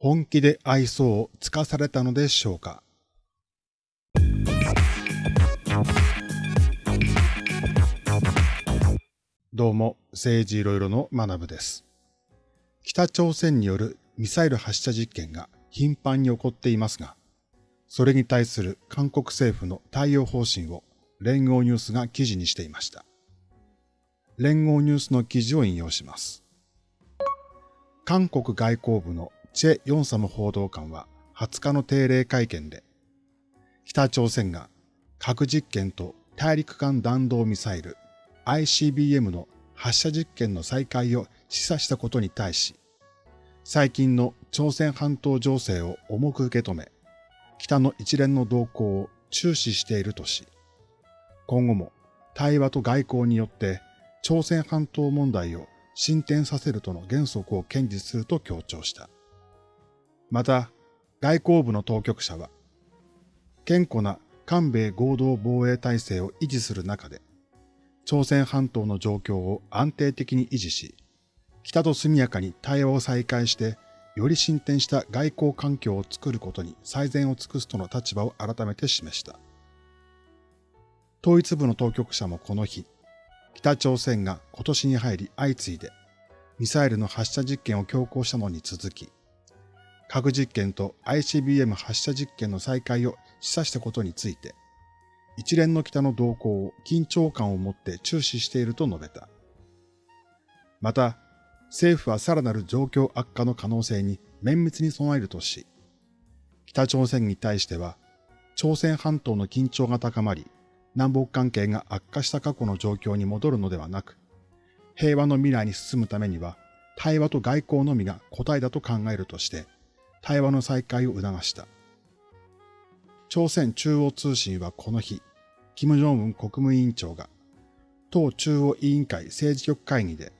本気で愛想をつかされたのでしょうか？どうも、政治いろいろの学部です。北朝鮮によるミサイル発射実験が頻繁に起こっていますが、それに対する韓国政府の対応方針を連合ニュースが記事にしていました。連合ニュースの記事を引用します。韓国外交部のチェ・ヨンサム報道官は20日の定例会見で、北朝鮮が核実験と大陸間弾道ミサイル ICBM の発射実験の再開を示唆したことに対し、最近の朝鮮半島情勢を重く受け止め、北の一連の動向を注視しているとし、今後も対話と外交によって朝鮮半島問題を進展させるとの原則を堅持すると強調した。また、外交部の当局者は、健康な韓米合同防衛体制を維持する中で、朝鮮半島の状況を安定的に維持し、北と速やかに対話を再開して、より進展した外交環境を作ることに最善を尽くすとの立場を改めて示した。統一部の当局者もこの日、北朝鮮が今年に入り相次いでミサイルの発射実験を強行したのに続き、核実験と ICBM 発射実験の再開を示唆したことについて、一連の北の動向を緊張感を持って注視していると述べた。また、政府はさらなる状況悪化の可能性に綿密に備えるとし、北朝鮮に対しては、朝鮮半島の緊張が高まり、南北関係が悪化した過去の状況に戻るのではなく、平和の未来に進むためには、対話と外交のみが答えだと考えるとして、対話の再開を促した。朝鮮中央通信はこの日、金正恩国務委員長が、党中央委員会政治局会議で、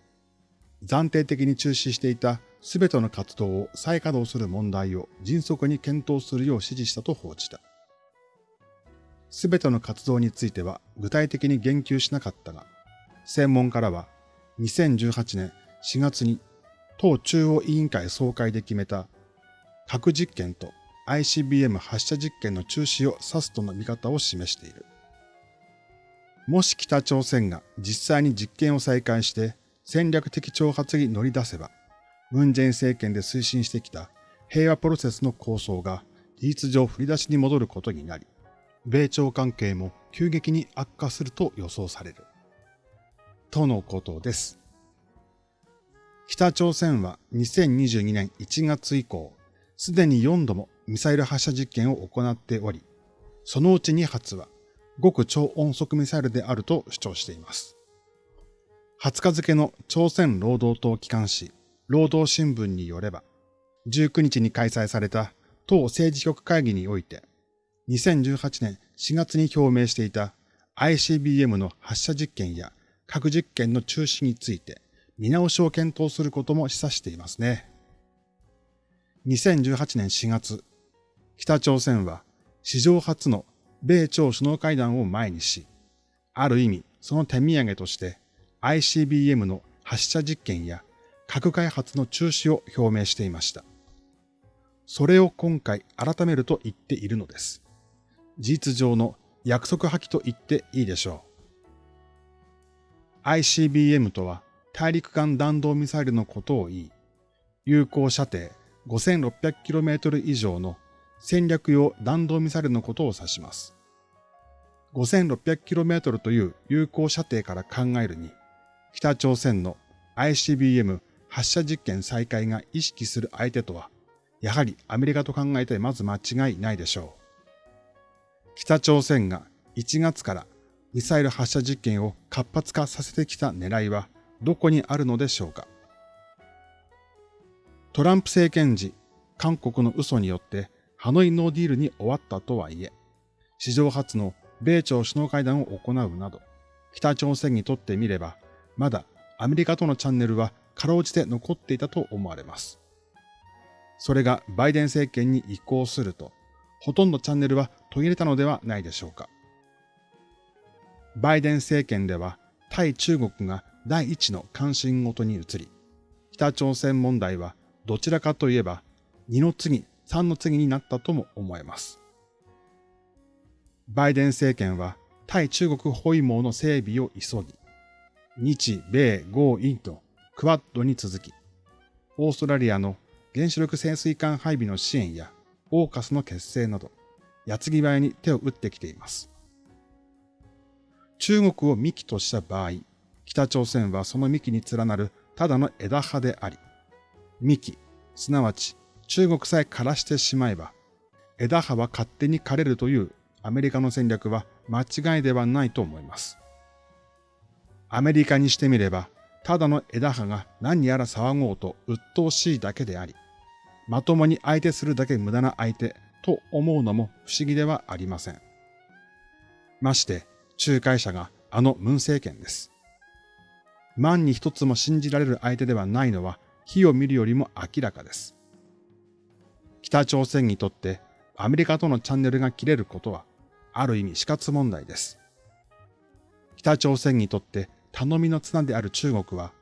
暫定的に中止していたすべての活動を再稼働する問題を迅速に検討するよう指示したと報じた。すべての活動については具体的に言及しなかったが、専門家らは2018年4月に党中央委員会総会で決めた核実験と ICBM 発射実験の中止を指すとの見方を示している。もし北朝鮮が実際に実験を再開して戦略的挑発に乗り出せば、ムンジェイン政権で推進してきた平和プロセスの構想が事実上振り出しに戻ることになり、米朝関係も急激に悪化すると予想される。とのことです。北朝鮮は2022年1月以降、すでに4度もミサイル発射実験を行っており、そのうち2発は極超音速ミサイルであると主張しています。20日付の朝鮮労働党機関紙、労働新聞によれば、19日に開催された党政治局会議において、2018年4月に表明していた ICBM の発射実験や核実験の中止について見直しを検討することも示唆していますね。2018年4月、北朝鮮は史上初の米朝首脳会談を前にし、ある意味その手土産として ICBM の発射実験や核開発の中止を表明していました。それを今回改めると言っているのです。事実上の約束破棄と言っていいでしょう。ICBM とは大陸間弾道ミサイルのことを言い、有効射程 5600km 以上の戦略用弾道ミサイルのことを指します。5600km という有効射程から考えるに、北朝鮮の ICBM 発射実験再開が意識する相手とは、やはりアメリカと考えてまず間違いないでしょう。北朝鮮が1月からミサイル発射実験を活発化させてきた狙いはどこにあるのでしょうか。トランプ政権時、韓国の嘘によってハノイノーディールに終わったとはいえ、史上初の米朝首脳会談を行うなど、北朝鮮にとってみれば、まだアメリカとのチャンネルはかろうじて残っていたと思われます。それがバイデン政権に移行すると、ほとんどチャンネルは途切れたのではないでしょうか。バイデン政権では対中国が第一の関心事に移り、北朝鮮問題はどちらかといえば2の次、3の次になったとも思えます。バイデン政権は対中国包囲網の整備を急ぎ、日米豪印とクワッドに続き、オーストラリアの原子力潜水艦配備の支援やオーカスの結成など、矢継ぎ早に手を打ってきています。中国を幹とした場合、北朝鮮はその幹に連なるただの枝葉であり、幹、すなわち中国さえ枯らしてしまえば、枝葉は勝手に枯れるというアメリカの戦略は間違いではないと思います。アメリカにしてみれば、ただの枝葉が何やら騒ごうと鬱陶しいだけであり、まともに相手するだけ無駄な相手と思うのも不思議ではありません。まして、仲介者があの文政権です。万に一つも信じられる相手ではないのは火を見るよりも明らかです。北朝鮮にとってアメリカとのチャンネルが切れることはある意味死活問題です。北朝鮮にとって頼みの綱である中国は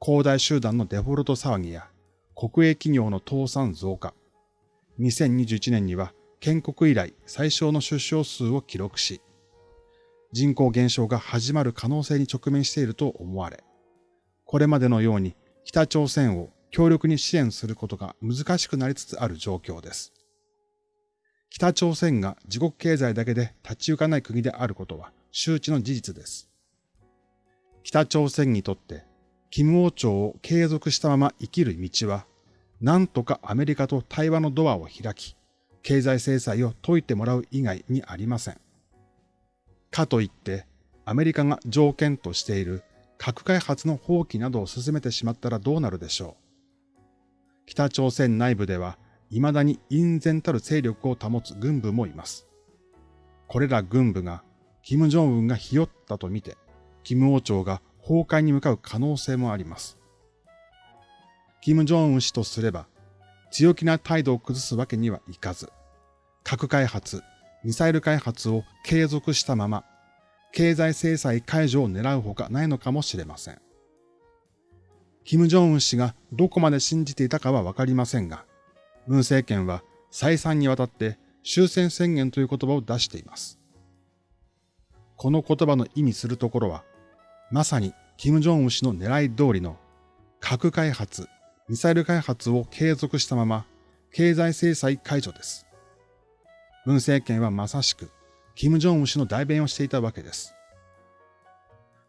恒大集団のデフォルト騒ぎや国営企業の倒産増加、2021年には建国以来最小の出生数を記録し、人口減少が始まる可能性に直面していると思われ、これまでのように北朝鮮を強力に支援することが難しくなりつつある状況です。北朝鮮が自国経済だけで立ち行かない国であることは周知の事実です。北朝鮮にとって、金王朝を継続したまま生きる道は、なんとかアメリカと対話のドアを開き、経済制裁を解いてもらう以外にありません。かといって、アメリカが条件としている核開発の放棄などを進めてしまったらどうなるでしょう。北朝鮮内部では、未だに隠然たる勢力を保つ軍部もいます。これら軍部が、金正恩がひよったとみて、金王朝が崩壊に向かう可能性もあります。金正恩氏とすれば、強気な態度を崩すわけにはいかず、核開発、ミサイル開発を継続したまま、経済制裁解除を狙うほかないのかもしれません。金正恩氏がどこまで信じていたかはわかりませんが、文政権は再三にわたって終戦宣言という言葉を出しています。この言葉の意味するところは、まさに金正恩氏の狙い通りの核開発、ミサイル開発を継続したまま経済制裁解除です。文政権はまさしく、金正恩氏の代弁をしていたわけです。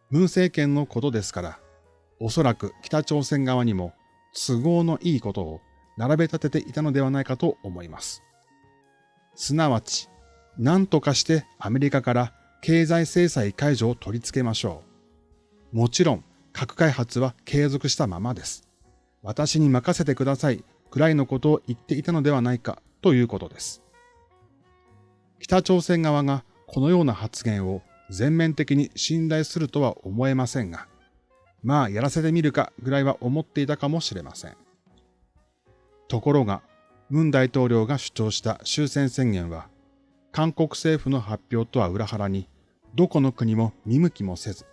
文政権のことですから、おそらく北朝鮮側にも都合のいいことを並べ立てていたのではないかと思います。すなわち、何とかしてアメリカから経済制裁解除を取り付けましょう。もちろん、核開発は継続したままです。私に任せてくださいくらいのことを言っていたのではないかということです。北朝鮮側がこのような発言を全面的に信頼するとは思えませんが、まあやらせてみるかぐらいは思っていたかもしれません。ところが、文大統領が主張した終戦宣言は、韓国政府の発表とは裏腹に、どこの国も見向きもせず、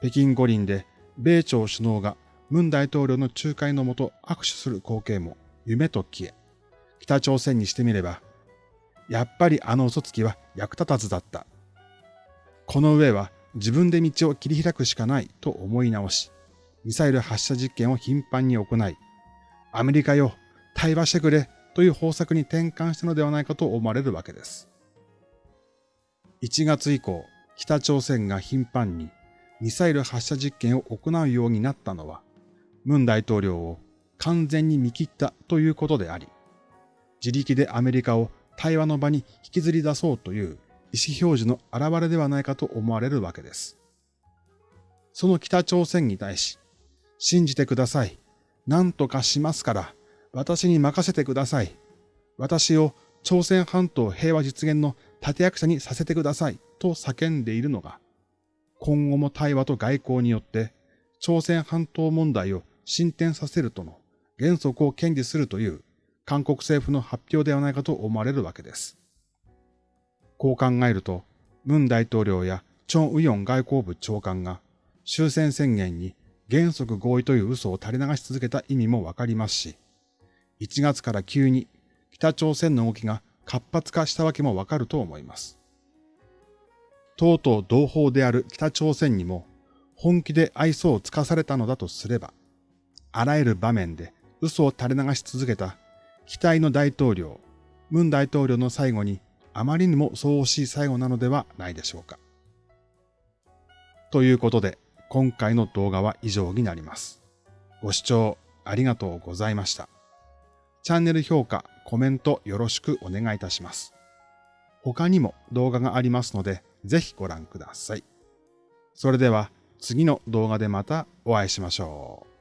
北京五輪で米朝首脳が文大統領の仲介のもと握手する光景も夢と消え、北朝鮮にしてみればやっぱりあの嘘つきは役立たずだった。この上は自分で道を切り開くしかないと思い直し、ミサイル発射実験を頻繁に行い、アメリカよ、対話してくれという方策に転換したのではないかと思われるわけです。1月以降、北朝鮮が頻繁にミサイル発射実験を行うようになったのは、ムン大統領を完全に見切ったということであり、自力でアメリカを対話の場に引きずり出そうという意思表示の表れではないかと思われるわけです。その北朝鮮に対し、信じてください。何とかしますから、私に任せてください。私を朝鮮半島平和実現の立役者にさせてください。と叫んでいるのが、今後も対話と外交によって朝鮮半島問題を進展させるとの原則を堅持するという韓国政府の発表ではないかと思われるわけです。こう考えると、文大統領やチョン・ウヨン外交部長官が終戦宣言に原則合意という嘘を垂れ流し続けた意味もわかりますし、1月から急に北朝鮮の動きが活発化したわけもわかると思います。とうとう同胞である北朝鮮にも本気で愛想をつかされたのだとすれば、あらゆる場面で嘘を垂れ流し続けた期待の大統領、ムン大統領の最後にあまりにもそう惜しい最後なのではないでしょうか。ということで、今回の動画は以上になります。ご視聴ありがとうございました。チャンネル評価、コメントよろしくお願いいたします。他にも動画がありますので、ぜひご覧ください。それでは次の動画でまたお会いしましょう。